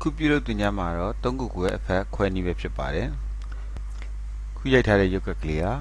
ခုပြုလုပ်တင်ကြမှာတော့၃ခုကိုအဖက်ခွဲနည်းပဲဖြစ်ပါတယ်ခုရိုက်ထားတဲ့ရုပ်ကကလေးဟာ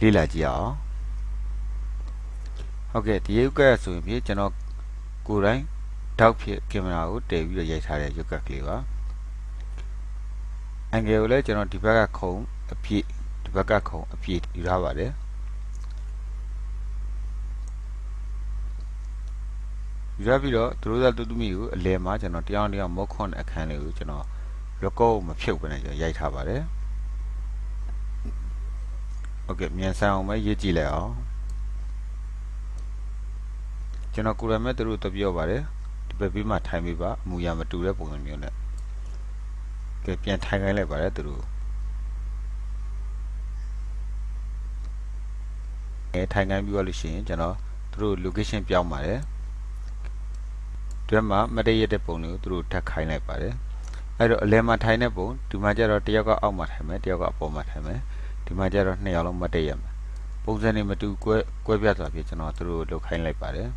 လေ့လာကြည့်အောင်ဟုတ်ကဲ့ဒီရုပ်ကဆိုရင်ဖြင့်ကျွန်တော်ကိုယ်တိုင်တောက်ဖြစ်ကင်မရာကိုတည်ပြီးတော့ရိုက်ထားတဲ့ရုပ်ကကလေးပါအန်ဂယ်ကိုလည်းကျွန်တော်ဒီဘက်ကခုံအပြည့်ဒီဘက်ကခုံအပြည့်ယူထားပါတယ် ယူရပြီးတော့သူတို့သာတူတူမီကိုအလယ်မှာကျွန်တော်တရားတရားမောခွန်အခန်းလေးကိုကျွန်တော် record မဖြုတ်ဘဲနဲ့ကျွန်တော်ရိုက်ထားပါတယ်โอเคမြန်ဆန်အောင်ပဲရေးကြည့်လိုက်အောင်ကျွန်တော်ကိုရမဲ့သူတို့တပြောပါတယ်ဒီဘက်ပြီးမှထိုင်ပေးပါအမူအရာမတူတဲ့ပုံစံမျိုးနဲ့ကဲပြန်ထိုင်ခိုင်းလိုက်ပါတယ်သူတို့အဲထိုင်ခိုင်းပြီးတော့လို့ရှိရင်ကျွန်တော်သူတို့ location ပြောင်းပါတယ် ဒီမှာမတည့်ရတဲ့ပုံတွေကိုသူတို့ထပ်ခိုင်းလိုက်ပါတယ်အဲ့တော့အလဲမှာထိုင်တဲ့ပုံဒီမှာကျတော့တယောက်ကအောက်မှာထိုင်မယ်တယောက်ကအပေါ်မှာထိုင်မယ်ဒီမှာကျတော့နှစ်ယောက်လုံးမတည့်ရမယ်ပုံစံတွေမတူကွဲကွဲပြားသွားပြီကျွန်တော်သူတို့လုတ်ခိုင်းလိုက်ပါတယ်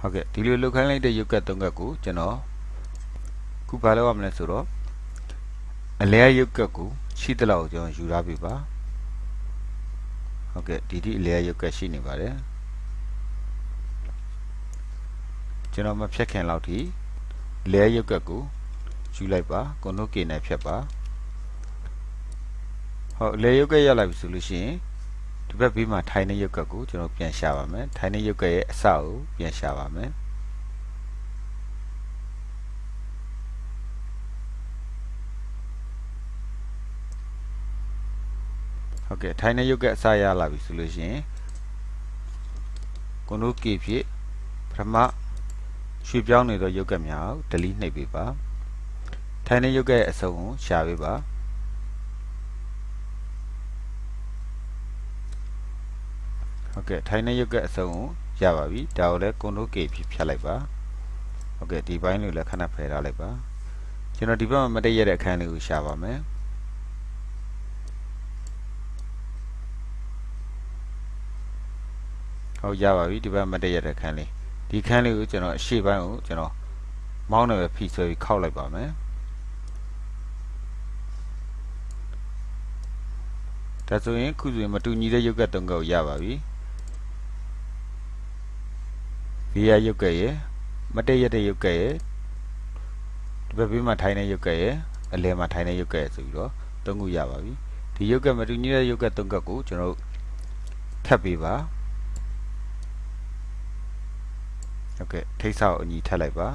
ဟုတ်ကဲ့ဒီလိုလုတ်ခိုင်းလိုက်တဲ့ရုပ်ကတ်သုံးကတ်ကိုကျွန်တော်ခုဘာလုပ်ရမလဲဆိုတော့အလဲရုပ်ကတ်ကိုရှိတဲ့လောက်ကျွန်တော်ယူထားပြီပါဟုတ်ကဲ့ဒီဒီအလဲရုပ်ကတ်ရှိနေပါတယ် ကျွန်တော်မဖြတ်ခင်လောက်ထိလဲရုပ်ကတ်ကိုယူလိုက်ပါကွန်နိုကေနဲ့ဖြတ်ပါဟုတ်လဲရုပ်ကတ်ရလာပြီဆိုလို့ရှိရင်ဒီဘက်ဘေးမှာထိုင်နေရုပ်ကတ်ကိုကျွန်တော်ပြန်ရှာပါမယ်ထိုင်နေရုပ်ကတ်ရဲ့အစကိုပြန်ရှာပါမယ်ဟုတ်ကဲ့ထိုင်နေရုပ်ကတ်အစရလာပြီဆိုလို့ရှိရင်ကွန်နိုကေဖြစ်ပထမ ရွှေပြောင်းနေသောရုပ်ကတ်များကို delete နှိပ်ပေးပါထိုင်တဲ့ရုပ်ကတ်ရဲ့အစုံကိုရှာပေးပါဟုတ်ကဲ့ထိုင်တဲ့ရုပ်ကတ်အစုံကိုရပါပြီဒါကိုလည်း Ctrl K ဖြဖြတ်လိုက်ပါဟုတ်ကဲ့ဒီဘိုင်းလေးလည်းခဏဖယ်ထားလိုက်ပါကျွန်တော်ဒီဘက်မှာမတည့်ရတဲ့အခန်းလေးကိုရှာပါမယ်ဟုတ်ရပါပြီဒီဘက်မတည့်ရတဲ့အခန်းလေး ဒီခန်းလေးကိုကျွန်တော်အရှေ့ပိုင်းကိုကျွန်တော်မောင်းနဲ့ပဲဖိဆွဲပြီးခောက်လိုက်ပါမယ်ဒါဆိုရင်ခုဆိုရင်မတူညီတဲ့ရုပ်ကတုံးကကိုရပါပြီဘေးရရုပ်ကရဲ့မတည့်ရတဲ့ရုပ်ကရဲ့ဒီဘက်ဘေးမှာထိုင်တဲ့ရုပ်ကရဲ့အလယ်မှာထိုင်တဲ့ရုပ်ကရဲ့ဆိုပြီးတော့သုံးခုရပါပြီဒီရုပ်ကမတူညီတဲ့ရုပ်ကတုံးကကိုကျွန်တော်ထပ်ပေးပါ ဟုတ်ကဲ့ထိတ်ဆောက်အညီထပ်လိုက်ပါ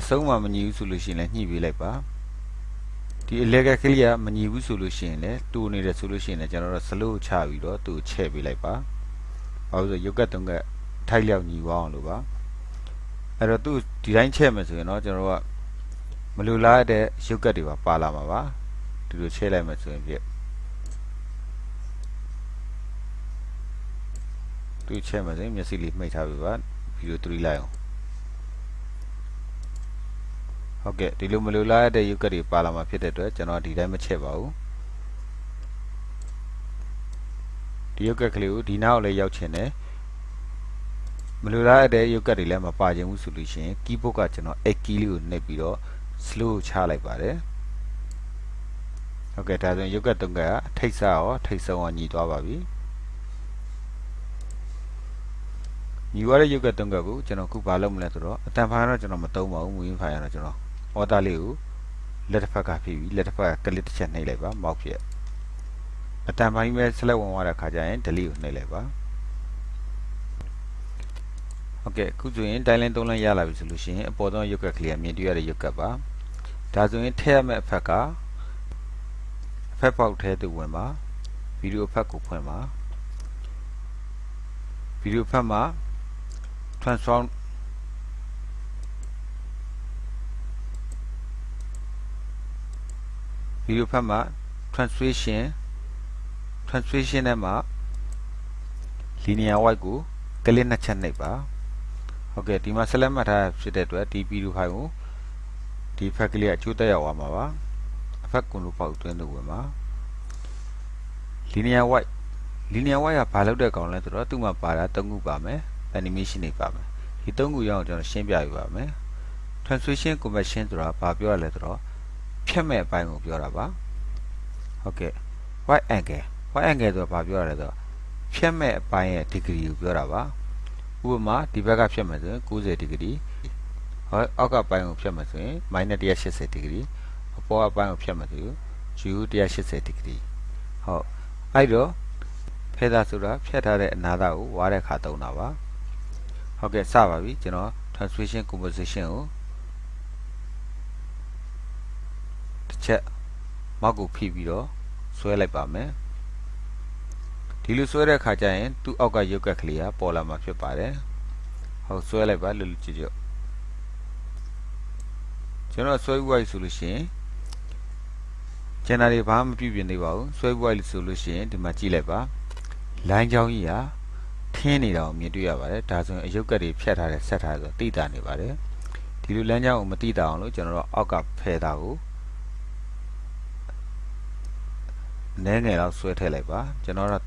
အဆုံးမှမညီဘူးဆိုလို့ရှိရင်လည်းညှိပေးလိုက်ပါဒီ electric ကလေးကမညီဘူးဆိုလို့ရှိရင်လည်းတူနေတယ်ဆိုလို့ရှိရင်လည်းကျွန်တော်တို့ slow ချပြီးတော့သူ့ချဲ့ပေးလိုက်ပါဘာလို့ဆိုရုပ်ကတုံးကထိုက်လျောက်ညီသွားအောင်လို့ပါအဲ့တော့သူ့ဒီတိုင်းချဲ့မယ်ဆိုရင်တော့ကျွန်တော်တို့ကမလိုလားတဲ့ရုပ်ကတ်တွေပါပါလာမှာပါဒီလိုချဲ့လိုက်မယ်ဆိုရင်ပြသူ့ချဲ့မယ်ဆိုရင်မျက်စိလေးမှိတ်ထားပြီပါ ဗီဒီယို3လိုက်အောင်ဟုတ်ကဲ့ဒီလိုမလိုလားတဲ့ရုပ်ကတ်တွေပါလာမှာဖြစ်တဲ့အတွက်ကျွန်တော်ဒီတိုင်းမချက်ပါဘူးဒီရုပ်ကတ်ကလေးကိုဒီနောက်လည်းရောက်ချင်တယ်မလိုလားတဲ့ရုပ်ကတ်တွေလည်းမပါချင်ဘူးဆိုလို့ရှိရင် keyboard ကကျွန်တော် x key လေးကိုနှိပ်ပြီးတော့ slow ချလိုက်ပါတယ်ဟုတ်ကဲ့ဒါဆိုရင်ရုပ်ကတ်တုံးကထိတ်ဆရောထိတ်ဆုံးအောင်ညီသွားပါပြီ ညီရတဲ့ရုပ်ကတုံးကကိုကျွန်တော်ခုဘာလုပ်မလဲဆိုတော့အတန်ဖိုင်တော့ကျွန်တော်မသုံးပါဘူးမူရင်းဖိုင်ကတော့ကျွန်တော်အော်တာလေးကိုလက်တစ်ဖက်ကဖြည့်ပြီးလက်တစ်ဖက်ကကလစ်တစ်ချက်နှိပ်လိုက်ပါမောက်ဖြစ်အတန်ဖိုင်ပဲဆက်လက်ဝင်သွားတဲ့ခါကျရင် delete ကိုနှိပ်လိုက်ပါဟုတ်ကဲ့ခုဆိုရင်တိုင်းလင်းသုံးလင်းရလာပြီဆိုလို့ရှိရင်အပေါ်ဆုံးရုပ်ကကလေးကမြင်တွေ့ရတဲ့ရုပ်ကပါဒါဆိုရင်ထည့်ရမယ့်အဖက်ကအဖက်ပေါက်ထဲသို့ဝင်ပါဗီဒီယိုဖက်ကိုဖွင့်ပါဗီဒီယိုဖက်မှာ transform ဗီဒီယိုဖတ်မှာ translation translation ထဲမှာ linear white ကိုကလစ်နှစ်ချက်နှိပ်ပါဟုတ်ကဲ့ဒီမှာ select မှတ်ထားဖြစ်တဲ့အတွက်ဒီဗီဒီယိုဖိုင်ကိုဒီဖက်ကလေးအချိုးတက်ရောက်သွားမှာပါအဖက်ကွန်လိုပေါက်သွင်းလို့ဝင်ပါ linear white linear white ကဘာလုပ်တဲ့ကောင်လဲဆိုတော့သူ့မှာပါတာ၃ခုပါမယ် animation တွေပါမယ်ဒီသုံးခုရအောင်ကျွန်တော်ရှင်းပြပြပါမယ် translation conversion ဆိုတာဘာပြောရလဲဆိုတော့ဖြတ်မဲ့အပိုင်းကိုပြောတာပါဟုတ်ကဲ့ white angle white angle ဆိုတာဘာပြောရလဲဆိုတော့ဖြတ်မဲ့အပိုင်းရဲ့ degree ကိုပြောတာပါဥပမာဒီဘက်ကဖြတ်မယ်ဆိုရင်90 degree ဟောအောက်ကပိုင်းကိုဖြတ်မယ်ဆိုရင် -180 degree အပေါ်အပိုင်းကိုဖြတ်မယ်ဆိုရင် u 180 degree ဟုတ်အဲ့တော့ဖဲသားဆိုတာဖြတ်ထားတဲ့အနာသားကိုဝါတဲ့ခါသုံးတာပါ ဟုတ်ကဲ့စပါပြီကျွန်တော် translation composition ကိုတစ်ချက်မောက်ကိုဖိပြီးတော့ဆွဲလိုက်ပါမယ်ဒီလိုဆွဲတဲ့ခါကျရင်သူ့အောက်ကရုပ်ကက်ကလေးကပေါ်လာမှာဖြစ်ပါတယ်ဟုတ်ဆွဲလိုက်ပါလွတ်လွတ်ကျွတ်ကျွတ်ကျွန်တော်ဆွဲဥဝိုက်ဆိုလို့ရှိရင်ကျန်တာတွေဘာမှမပြုပြင်သေးပါဘူးဆွဲဥဝိုက်ဆိုလို့ရှိရင်ဒီမှာကြည့်လိုက်ပါလိုင်းချောင်းကြီးဟာ ထင်းနေတာကိုမြင်တွေ့ရပါတယ်ဒါဆိုရင်အယုတ်ကက်တွေဖြတ်ထားတဲ့ဆက်ထားဆိုတိတာနေပါတယ်ဒီလိုလမ်းကြောင်းကိုမတိတာအောင်လို့ကျွန်တော်တို့အောက်ကဖယ်တာကိုနည်းငယ်လောက်ဆွဲထည့်လိုက်ပါကျွန်တော်တို့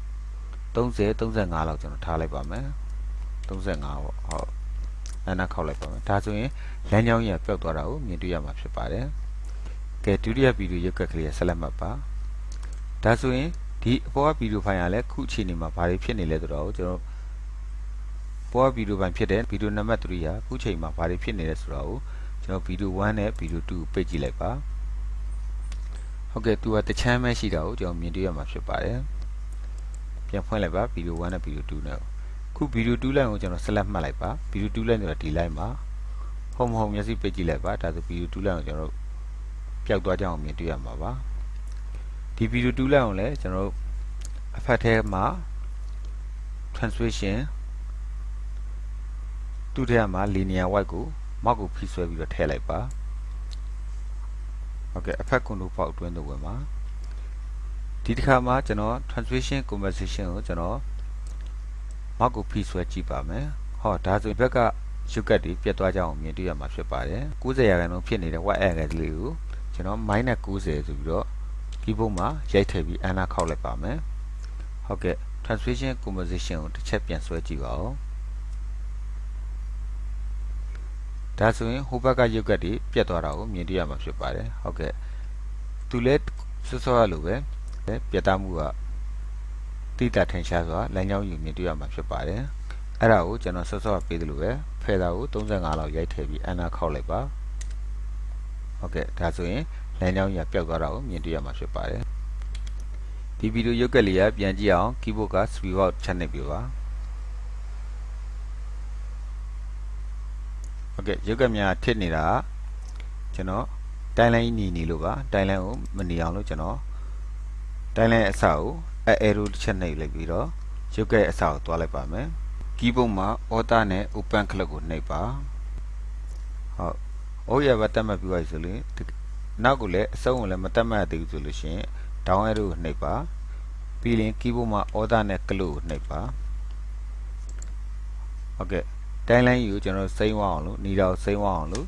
30 35လောက်ကျွန်တော်ထားလိုက်ပါမယ်35ပေါ့ဟုတ်အဲ့နာခောက်လိုက်ပါမယ်ဒါဆိုရင်လမ်းကြောင်းကြီးပျောက်သွားတာကိုမြင်တွေ့ရမှာဖြစ်ပါတယ်ကဲဒုတိယဗီဒီယိုရုပ်ကက်ကလေးဆက်လက်မှတ်ပါဒါဆိုရင်ဒီအပေါ်ကဗီဒီယိုဖိုင်ကလည်းခုအခြေအနေမှာဘာတွေဖြစ်နေလဲဆိုတော့ကျွန်တော် ပေါ်ကဗီဒီယိုဖိုင်ဖြစ်တဲ့ဗီဒီယိုနံပါတ်3ဟာခုချိန်မှာဘာတွေဖြစ်နေလဲဆိုတော့ကျွန်တော်ဗီဒီယို1နဲ့ဗီဒီယို2ပိတ်ကြည့်လိုက်ပါဟုတ်ကဲ့သူကတချမ်းပဲရှိတာကိုကျွန်တော်မြင်တွေ့ရမှာဖြစ်ပါတယ်ပြန်ဖွင့်လိုက်ပါဗီဒီယို1နဲ့ဗီဒီယို2နဲ့ခုဗီဒီယို2 line ကိုကျွန်တော် select မှတ်လိုက်ပါဗီဒီယို2 line ဆိုတာဒီ line မှာဟုံမဟုံမျက်စိပိတ်ကြည့်လိုက်ပါဒါဆိုဗီဒီယို2 line ကိုကျွန်တော်ပျောက်သွားကြအောင်မြင်တွေ့ရမှာပါဒီဗီဒီယို2 line ကိုလည်းကျွန်တော်အဖက်ထဲမှာ translation သူ့ထဲမှာ linear white ကိုမောက်ကိုဖိဆွဲပြီးတော့ထည့်လိုက်ပါဟုတ်ကဲ့အဖက်ကွန်ဒိုပေါက်အတွင်းသို့ဝင်ပါဒီတစ်ခါမှာကျွန်တော် translation conversation ကိုကျွန်တော်မောက်ကိုဖိဆွဲကြည့်ပါမယ်ဟောဒါဆိုဘက်ကရုပ်ကတ်တွေပြတ်သွားကြအောင်မြင်တွေ့ရမှာဖြစ်ပါတယ်90ရာခိုင်နှုန်းဖြစ်နေတဲ့ white angle လေးကိုကျွန်တော် -90 ဆိုပြီးတော့ keyboard မှာရိုက်ထည့်ပြီး enter ခောက်လိုက်ပါမယ်ဟုတ်ကဲ့ translation composition ကိုတစ်ချက်ပြန်ဆွဲကြည့်ပါဦး ဒါဆိုရင်ဟိုဘက်ကရုပ်ကတ်တွေပြတ်သွားတာကိုမြင်တွေ့ရမှာဖြစ်ပါတယ်ဟုတ်ကဲ့သူလည်းစောစောရလိုပဲပြတ်သားမှုကတိတာထင်ရှားစွာလမ်းကြောင်းယူမြင်တွေ့ရမှာဖြစ်ပါတယ်အဲ့ဒါကိုကျွန်တော်စောစောပေးသလိုပဲဖယ်တာကို35လောက်ရိုက်ထည့်ပြီးအနာခောက်လိုက်ပါဟုတ်ကဲ့ဒါဆိုရင်လမ်းကြောင်းကြီးပျောက်သွားတာကိုမြင်တွေ့ရမှာဖြစ်ပါတယ်ဒီဗီဒီယိုရုပ်ကလေးကပြန်ကြည့်အောင် keyboard က speed out ချက်နေပြပါ ဟုတ်ကဲ့ရုပ်ကများထစ်နေတာကျွန်တော်တိုင်းလိုင်းညီနေလို့ပါတိုင်းလိုင်းကိုမနေအောင်လို့ကျွန်တော်တိုင်းလိုင်းအစကိုအဲ arrow တစ်ချက်နှိပ်လိုက်ပြီးတော့ရုပ်ကဲအစကိုတွားလိုက်ပါမယ် keyboard မှာ order နဲ့ open click ကိုနှိပ်ပါဟုတ်အိုးရပါတက်မှတ်ပြီးပါဆိုရင်နောက်ကိုလည်းအစုံကိုလည်းမတက်မှတ်သေးဘူးဆိုလို့ရှိရင် down arrow ကိုနှိပ်ပါပြီးရင် keyboard မှာ order နဲ့ click ကိုနှိပ်ပါဟုတ်ကဲ့ တိုင်းလိုင်းယူကျွန်တော်စိမ့်ဝအောင်လို့နေတော့စိမ့်ဝအောင်လို့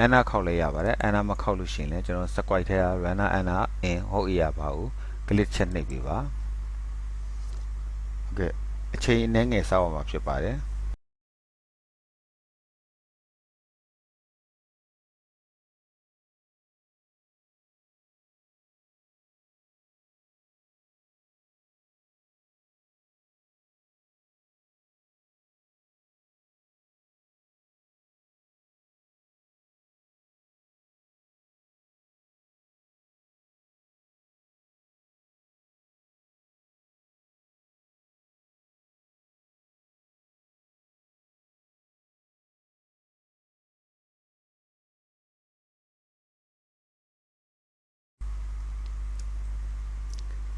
အနာခောက်လဲရပါတယ်အနာမခောက်လို့ရှိရင်လည်းကျွန်တော် squat ထဲက runner အနာ in ဟုတ်ရပါဘူး click ချက်နှိပ်ပေးပါဟုတ်ကဲ့အချိန်အနည်းငယ်စောက်အောင်မှာဖြစ်ပါတယ်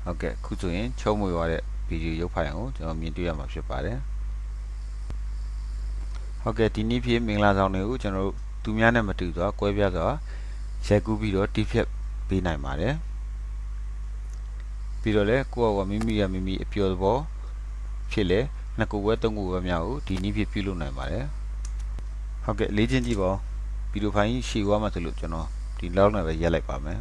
ဟုတ်ကဲ့ခုဆိုရင်ချုံးမွေသွားတဲ့ဗီဒီယိုရုပ်ဖိုင်ကိုကျွန်တော်မြင်တွေ့ရမှာဖြစ်ပါတယ်ဟုတ်ကဲ့ဒီနေ့ဖြစ်မင်္ဂလာဆောင်တွေကိုကျွန်တော်တို့သူများနဲ့မတူစွာကွဲပြားစွာရိုက်ကူးပြီးတော့တိဖြတ်ပေးနိုင်ပါတယ်ပြီးတော့လည်းကိုယ့်အဝမိမိရမိမိအပျော်သဘောဖြစ်လေနှစ်ခုဝဲသုံးခုဝဲများကိုဒီနည်းဖြစ်ပြုလုပ်နိုင်ပါတယ်ဟုတ်ကဲ့လေ့ကျင့်ကြည့်ပါဦးဗီဒီယိုဖိုင်ရှေ့သွားမှဆိုလို့ကျွန်တော်ဒီလောက်နဲ့ပဲရက်လိုက်ပါမယ်